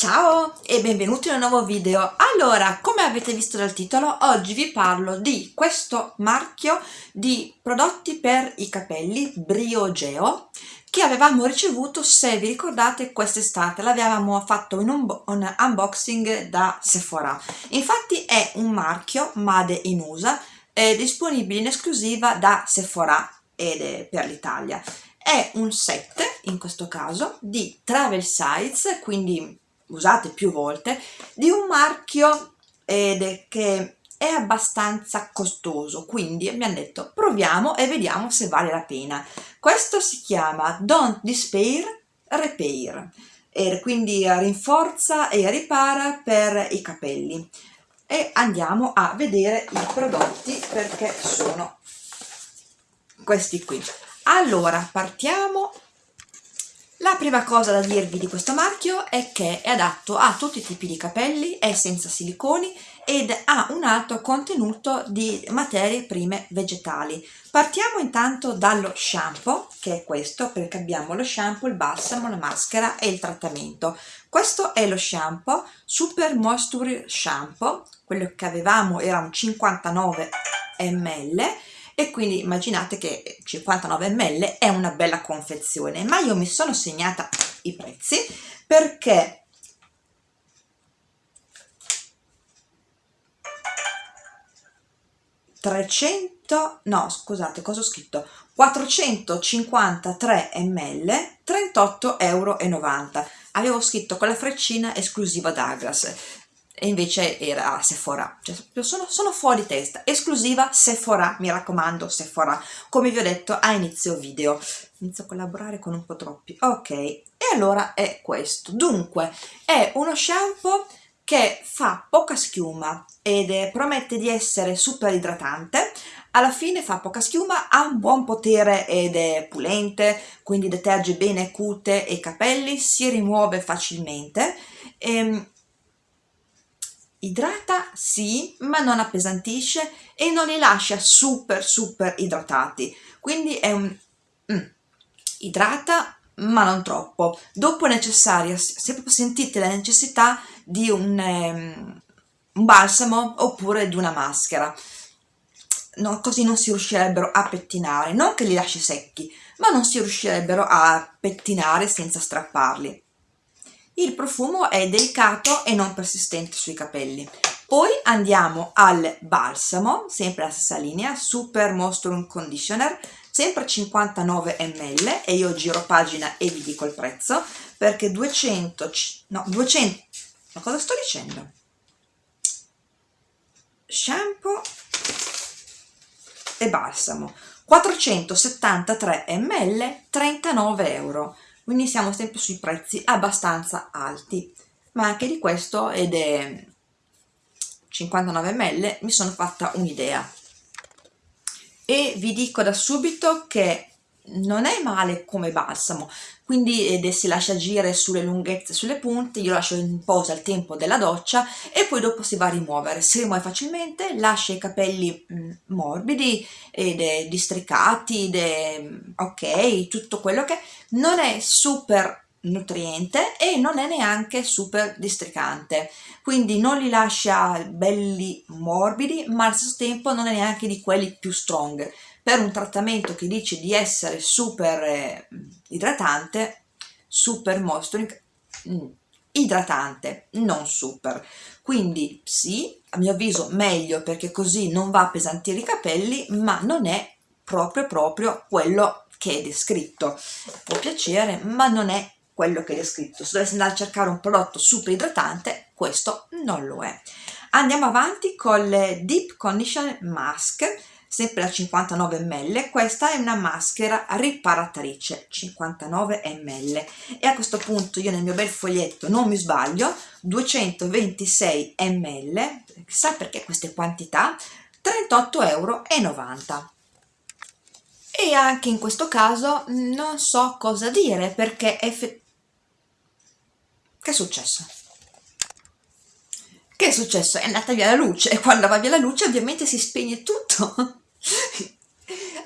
Ciao e benvenuti in un nuovo video. Allora, come avete visto dal titolo, oggi vi parlo di questo marchio di prodotti per i capelli Briogeo che avevamo ricevuto, se vi ricordate, quest'estate. L'avevamo fatto in un, un, unboxing da Sephora. Infatti è un marchio Made in USA, è disponibile in esclusiva da Sephora ed è per l'Italia. È un set, in questo caso, di travel size, quindi usate più volte, di un marchio ed che è abbastanza costoso, quindi mi hanno detto proviamo e vediamo se vale la pena. Questo si chiama Don't Despair Repair, e quindi rinforza e ripara per i capelli. E andiamo a vedere i prodotti perché sono questi qui. Allora, partiamo la prima cosa da dirvi di questo marchio è che è adatto a tutti i tipi di capelli, è senza siliconi ed ha un alto contenuto di materie prime vegetali. Partiamo intanto dallo shampoo, che è questo, perché abbiamo lo shampoo, il balsamo, la maschera e il trattamento. Questo è lo shampoo Super Moisture Shampoo, quello che avevamo era un 59 ml e quindi immaginate che 59 ml è una bella confezione. Ma io mi sono segnata i prezzi perché trecento no scusate cosa ho scritto? 453 ml 38,90 euro avevo scritto con la freccina esclusiva Douglas e invece era Sephora, cioè, sono, sono fuori testa, esclusiva Sephora, mi raccomando Sephora, come vi ho detto a inizio video, inizio a collaborare con un po' troppi, ok, e allora è questo, dunque è uno shampoo che fa poca schiuma ed è, promette di essere super idratante, alla fine fa poca schiuma, ha un buon potere ed è pulente, quindi deterge bene cute e capelli, si rimuove facilmente, ehm, idrata sì ma non appesantisce e non li lascia super super idratati. Quindi è un mm, idrata ma non troppo. Dopo è necessaria se proprio sentite la necessità di un, um, un balsamo oppure di una maschera. No, così non si riuscirebbero a pettinare. Non che li lasci secchi ma non si riuscirebbero a pettinare senza strapparli il profumo è delicato e non persistente sui capelli. Poi andiamo al balsamo, sempre la stessa linea, Super Moisture Conditioner, sempre 59 ml e io giro pagina e vi dico il prezzo perché 200, no 200, ma cosa sto dicendo? Shampoo e balsamo, 473 ml, 39 euro quindi siamo sempre sui prezzi abbastanza alti. Ma anche di questo ed è 59 ml mi sono fatta un'idea. E vi dico da subito che non è male come balsamo. Quindi ed si lascia agire sulle lunghezze sulle punte io lascio in posa al tempo della doccia e poi dopo si va a rimuovere. Si rimuove facilmente lascia i capelli mm, morbidi ed è districati ed è mm, ok tutto quello che non è super nutriente e non è neanche super districante. Quindi non li lascia belli morbidi ma allo stesso tempo non è neanche di quelli più strong per un trattamento che dice di essere super eh, idratante, super moisturing, mm, idratante, non super. Quindi sì, a mio avviso meglio perché così non va a pesantire i capelli, ma non è proprio proprio quello che è descritto. Può piacere, ma non è quello che è descritto. Se dovessi andare a cercare un prodotto super idratante, questo non lo è. Andiamo avanti con le Deep Condition Mask sempre da 59 ml questa è una maschera riparatrice 59 ml e a questo punto io nel mio bel foglietto non mi sbaglio 226 ml chissà perché queste quantità 38,90 euro e anche in questo caso non so cosa dire perché che è successo? Che è successo? È andata via la luce e quando va via la luce ovviamente si spegne tutto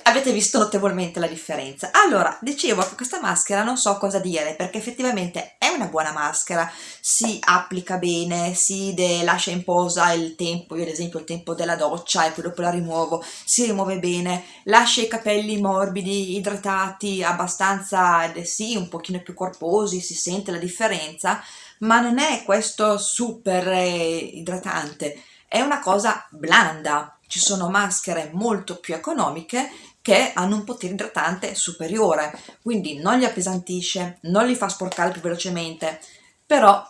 avete visto notevolmente la differenza. Allora dicevo che questa maschera non so cosa dire perché effettivamente è una buona maschera. Si applica bene si lascia in posa il tempo io ad esempio il tempo della doccia e poi dopo la rimuovo si rimuove bene lascia i capelli morbidi idratati abbastanza sì un pochino più corposi si sente la differenza ma non è questo super eh, idratante. È una cosa blanda ci sono maschere molto più economiche che hanno un potere idratante superiore, quindi non li appesantisce, non li fa sporcare più velocemente, però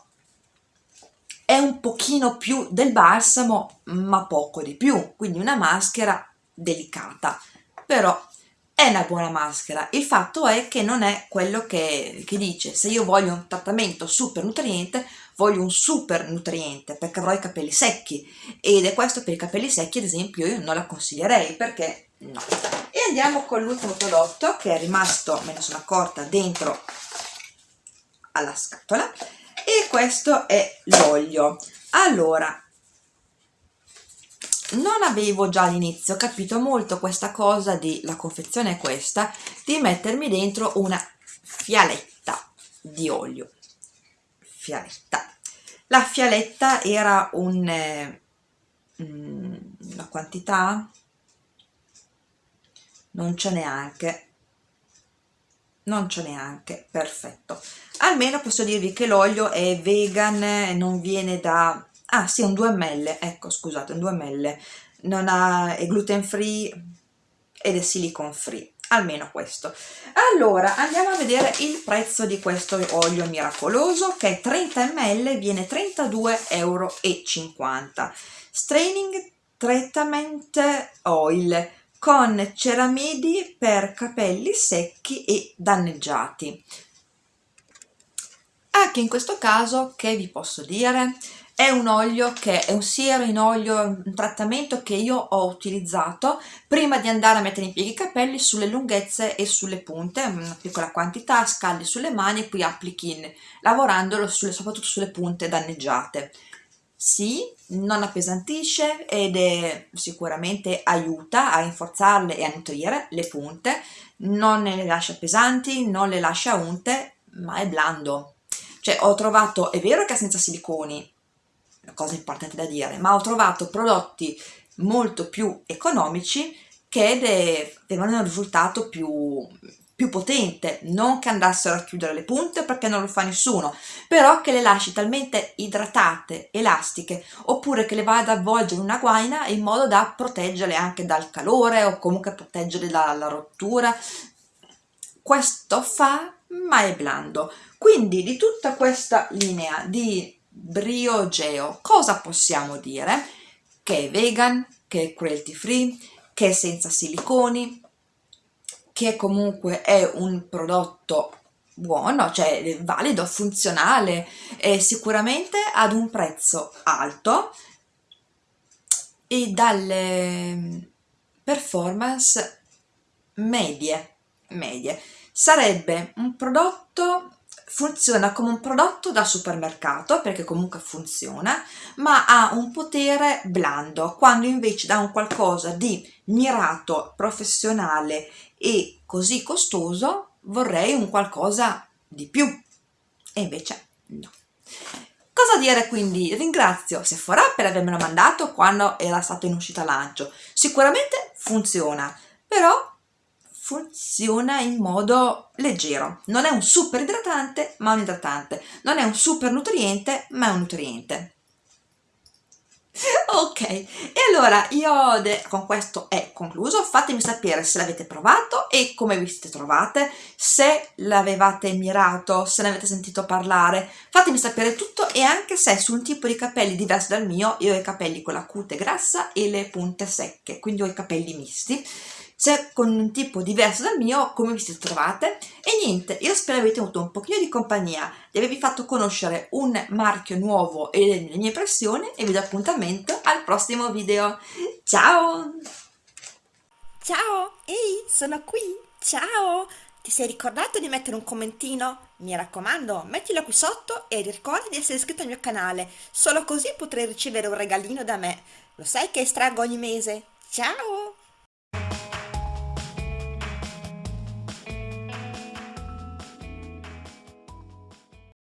è un pochino più del balsamo, ma poco di più, quindi una maschera delicata, però è una buona maschera. Il fatto è che non è quello che, che dice, se io voglio un trattamento super nutriente, voglio un super nutriente perché avrò i capelli secchi. Ed è questo per i capelli secchi ad esempio io non la consiglierei perché no. E andiamo con l'ultimo prodotto che è rimasto me ne sono accorta dentro alla scatola. E questo è l'olio. Allora non avevo già all'inizio capito molto questa cosa di la confezione è questa di mettermi dentro una fialetta di olio. Fialetta. La fialetta era un eh, mm, una quantità? Non c'è neanche. Non c'è neanche. Perfetto. Almeno posso dirvi che l'olio è vegan non viene da ah sì un 2 ml ecco scusate un 2 ml. Non ha, è gluten free ed è silicon free almeno questo. Allora andiamo a vedere il prezzo di questo olio miracoloso che è 30 ml viene 32,50 euro straining treatment oil con ceramidi per capelli secchi e danneggiati. Anche in questo caso che vi posso dire è un olio che è un siero in olio, un trattamento che io ho utilizzato prima di andare a mettere in piedi i capelli sulle lunghezze e sulle punte, una piccola quantità, scaldi sulle mani e poi applichi lavorandolo sulle, soprattutto sulle punte danneggiate. Sì, non appesantisce ed è, sicuramente aiuta a rinforzarle e a nutrire le punte, non le lascia pesanti, non le lascia unte, ma è blando. Cioè ho trovato, è vero che è senza siliconi, cosa importante da dire, ma ho trovato prodotti molto più economici che avevano un risultato più, più potente, non che andassero a chiudere le punte perché non lo fa nessuno, però che le lasci talmente idratate, elastiche, oppure che le vada ad avvolgere una guaina in modo da proteggerle anche dal calore o comunque proteggerle dalla rottura. Questo fa, ma è blando. Quindi di tutta questa linea di briogeo. Cosa possiamo dire? Che è vegan, che è cruelty free, che è senza siliconi, che comunque è un prodotto buono, cioè valido, funzionale e sicuramente ad un prezzo alto e dalle performance medie, medie. Sarebbe un prodotto funziona come un prodotto da supermercato perché comunque funziona ma ha un potere blando. Quando invece da un qualcosa di mirato, professionale e così costoso vorrei un qualcosa di più. E invece no. Cosa dire quindi? Ringrazio Sephora per avermelo mandato quando era stato in uscita lancio. Sicuramente funziona però funziona in modo leggero. Non è un super idratante, ma un idratante. Non è un super nutriente, ma è un nutriente. Ok, e allora io con questo è concluso, fatemi sapere se l'avete provato e come vi siete trovate, se l'avevate mirato, se ne avete sentito parlare, fatemi sapere tutto e anche se su un tipo di capelli diverso dal mio, io ho i capelli con la cute grassa e le punte secche, quindi ho i capelli misti, se con un tipo diverso dal mio come vi siete trovate e niente io spero avete avuto un pochino di compagnia di avervi fatto conoscere un marchio nuovo e le mie impressioni e vi do appuntamento al prossimo video ciao ciao ehi sono qui ciao ti sei ricordato di mettere un commentino? Mi raccomando, mettilo qui sotto e ricorda di essere iscritto al mio canale, solo così potrai ricevere un regalino da me. Lo sai che estraggo ogni mese? Ciao!